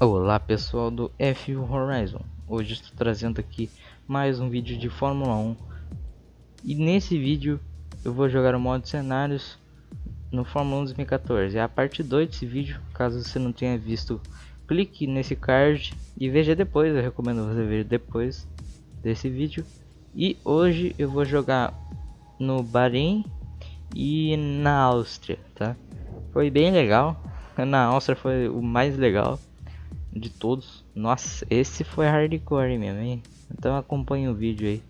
Olá pessoal do F1 Horizon, hoje estou trazendo aqui mais um vídeo de Fórmula 1 e nesse vídeo eu vou jogar o modo cenários no Fórmula 1 2014, é a parte 2 desse vídeo, caso você não tenha visto clique nesse card e veja depois, eu recomendo você ver depois desse vídeo. E hoje eu vou jogar no Bahrein e na Áustria, tá? Foi bem legal, na Áustria foi o mais legal de todos. Nossa, esse foi hardcore mesmo, hein? Então acompanhe o vídeo aí.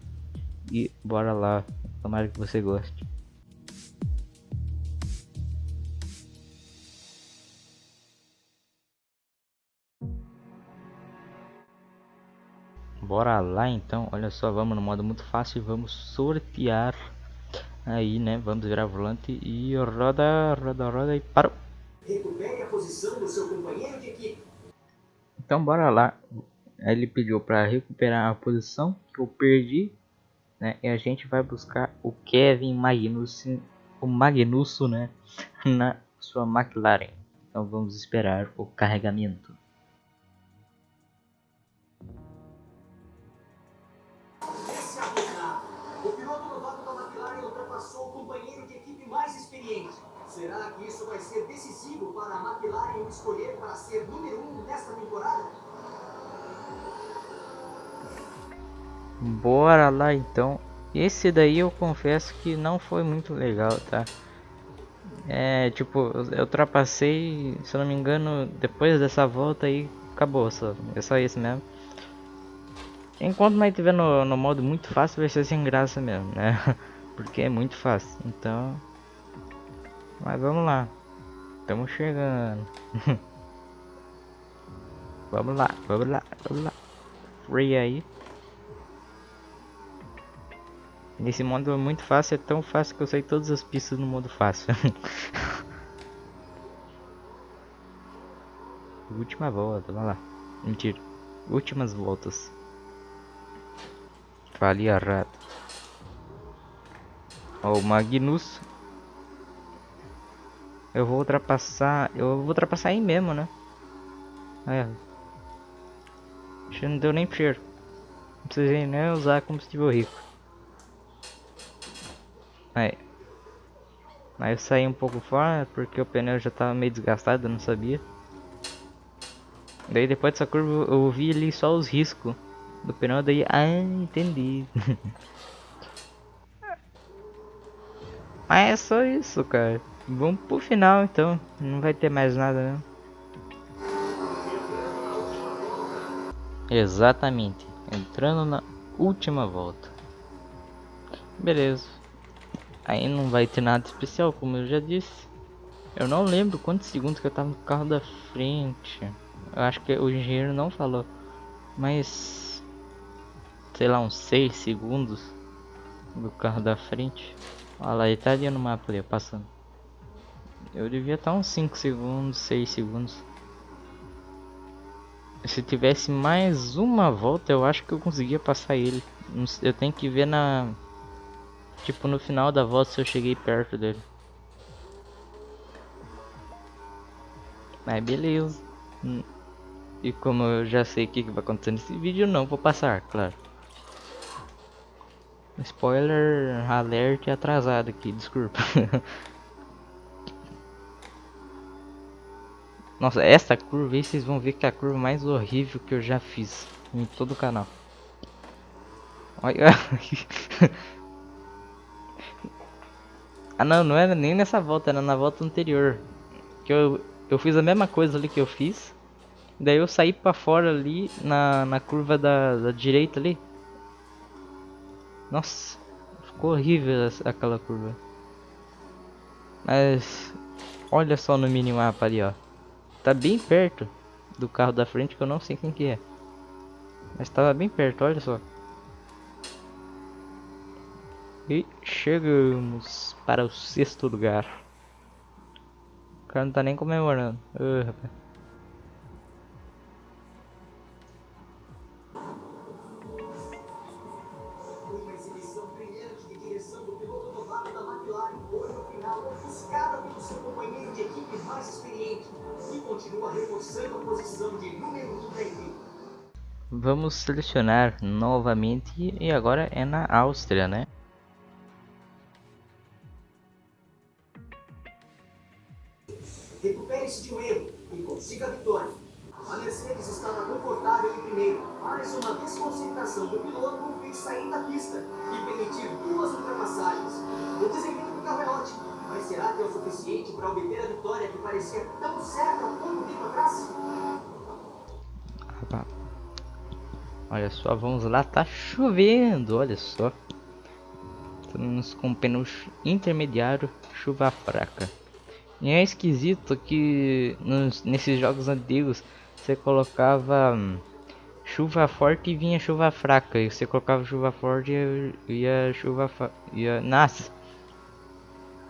E bora lá. Tomara que você goste. Bora lá então, olha só, vamos no modo muito fácil, vamos sortear aí, né? Vamos virar volante e roda, roda, roda e parou. Recupere a posição do seu companheiro de equipe. Então bora lá. Ele pediu para recuperar a posição que eu perdi, né? E a gente vai buscar o Kevin Magnussen, o Magnusso, né? Na sua McLaren. Então vamos esperar o carregamento. Piloto da McLaren ultrapassou o companheiro de equipe mais experiente. Será que isso vai ser decisivo para a McLaren escolher para ser número 1 um nesta temporada? Bora lá então. Esse daí eu confesso que não foi muito legal, tá? É, tipo, eu ultrapassei, se não me engano, depois dessa volta aí, acabou, só, é só isso mesmo. Enquanto nós estiver no, no modo muito fácil, vai ser sem graça mesmo, né? Porque é muito fácil, então... Mas vamos lá. Estamos chegando. vamos lá, vamos lá, vamos lá. Free aí. Nesse modo é muito fácil, é tão fácil que eu sei todas as pistas no modo fácil. Última volta, vamos lá. Mentira. Últimas voltas. Falei errado. Ó, o Magnus eu vou ultrapassar. Eu vou ultrapassar aí mesmo, né? É. Que não deu nem cheiro. Não precisei nem usar combustível rico. Aí. Aí eu saí um pouco fora porque o pneu já tava meio desgastado, eu não sabia. Daí depois dessa curva eu vi ali só os riscos do pneu, daí... Ah, entendi. Mas é só isso, cara. Vamos pro final então, não vai ter mais nada né? Exatamente, entrando na última volta. Beleza. Aí não vai ter nada especial, como eu já disse. Eu não lembro quantos segundos que eu tava no carro da frente. Eu acho que o engenheiro não falou. Mas... Sei lá, uns 6 segundos do carro da frente. Olha lá, ele tá ali no mapa ali, passando. Eu devia estar uns 5 segundos, 6 segundos. Se tivesse mais uma volta, eu acho que eu conseguia passar ele. Eu tenho que ver na... Tipo, no final da volta se eu cheguei perto dele. Mas beleza. Hum. E como eu já sei o que vai acontecer nesse vídeo, não vou passar, claro. Spoiler alert atrasado aqui, desculpa. Nossa, essa curva aí vocês vão ver que é a curva mais horrível que eu já fiz em todo o canal. Olha. ah não, não era nem nessa volta, era na volta anterior. Que eu, eu fiz a mesma coisa ali que eu fiz. Daí eu saí pra fora ali na, na curva da, da direita ali. Nossa, ficou horrível essa, aquela curva. Mas olha só no minimapa ali, ó. Tá bem perto do carro da frente que eu não sei quem que é. Mas tava bem perto, olha só. E chegamos para o sexto lugar. O cara não tá nem comemorando. Rapaz. Continua reforçando a posição de número 1 da equipe. Vamos selecionar novamente e agora é na Áustria, né? Recupere-se de um erro e consiga a vitória. A Mercedes estava confortável em primeiro, mas uma desconcentração do piloto fez sair da pista e permitir duas ultrapassagens. O desempenho será que é o suficiente para obter a vitória que parecia tão certa há pouco tempo atrás? Olha só, vamos lá, tá chovendo, olha só. Estamos com pneus intermediário, chuva fraca. E é esquisito que nos, nesses jogos antigos você colocava hum, chuva forte e vinha chuva fraca. E você colocava chuva forte e ia chuva ia Nossa!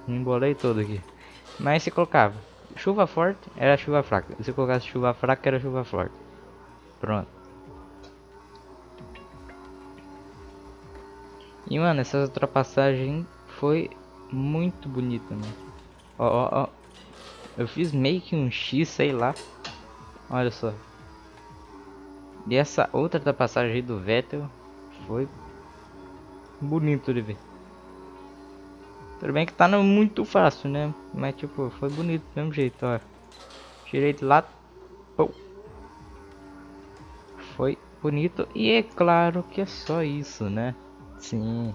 Me embolei todo aqui. Mas você colocava chuva forte, era chuva fraca. Se colocasse chuva fraca, era chuva forte. Pronto. E mano, essa ultrapassagem foi muito bonita, mano. Ó, ó, ó. Eu fiz meio que um X, sei lá. Olha só. E essa outra da passagem do Vettel foi bonito de ver. Tudo bem que tá no muito fácil, né? Mas tipo, foi bonito do mesmo jeito, ó. Direito lá. Pô. Foi bonito. E é claro que é só isso, né? Sim.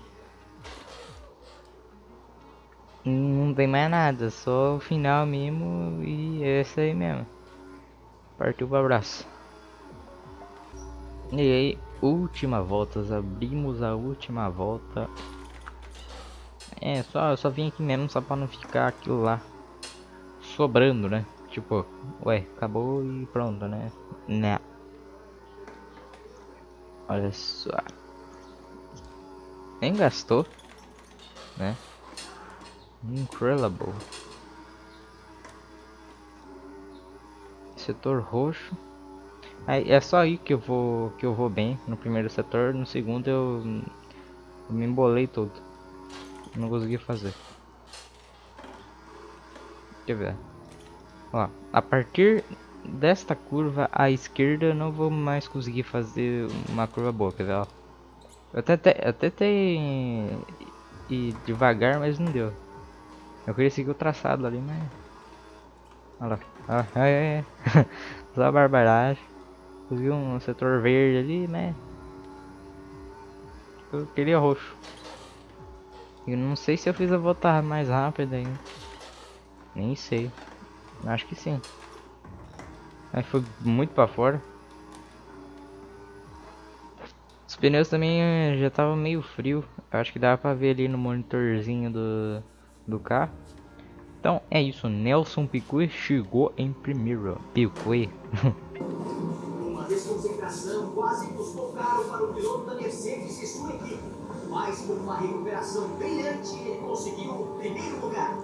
Não tem mais nada, só o final mesmo e é isso aí mesmo. Partiu pro abraço. E aí, última volta, abrimos a última volta. É, só, só vim aqui mesmo só pra não ficar aquilo lá sobrando, né? Tipo, ué, acabou e pronto, né? Né. Olha só. Nem gastou, né? Incredible. setor roxo. Aí, é só aí que eu vou que eu vou bem no primeiro setor, no segundo eu, eu me embolei todo. Não consegui fazer. Deixa eu ver. A partir desta curva à esquerda não vou mais conseguir fazer uma curva boa, quer ver? Ó. Eu até, até tentei ir devagar, mas não deu. Eu queria seguir o traçado ali, mas Olha lá. Ah, é, é. Só barbaragem. Viu um setor verde ali, né? Eu queria roxo. Eu não sei se eu fiz a voltar mais rápido ainda. Nem sei. Acho que sim. Aí foi muito pra fora. Os pneus também eh, já tava meio frio. Acho que dava pra ver ali no monitorzinho do, do carro. Então é isso, Nelson Piquet chegou em primeiro. Piquet. quase custou caro para o piloto da Mercedes e sua equipe. Mas com uma recuperação brilhante, ele conseguiu o primeiro lugar.